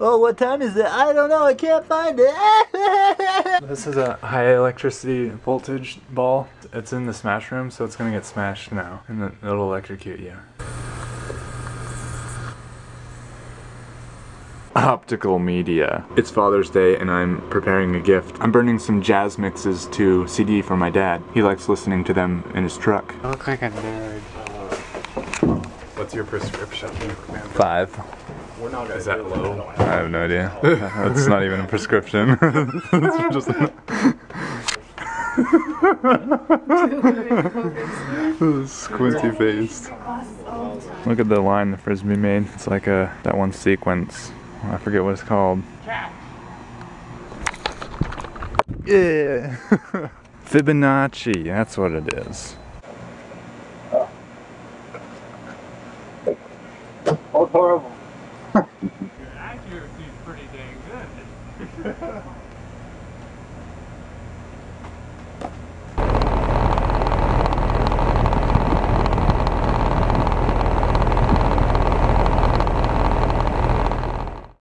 Oh, what time is it? I don't know. I can't find it. This is a high electricity voltage ball. It's in the smash room, so it's gonna get smashed now, and then it'll electrocute you. Optical media. It's Father's Day and I'm preparing a gift. I'm burning some jazz mixes to CD for my dad. He likes listening to them in his truck. I look like a nerd. What's your prescription? Five. Is that low? I have no idea. That's not even a prescription. it's just squinty faced. Look at the line the frisbee made. It's like a that one sequence. I forget what it's called. Yeah. Fibonacci, that's what it is. Your accuracy's pretty dang good.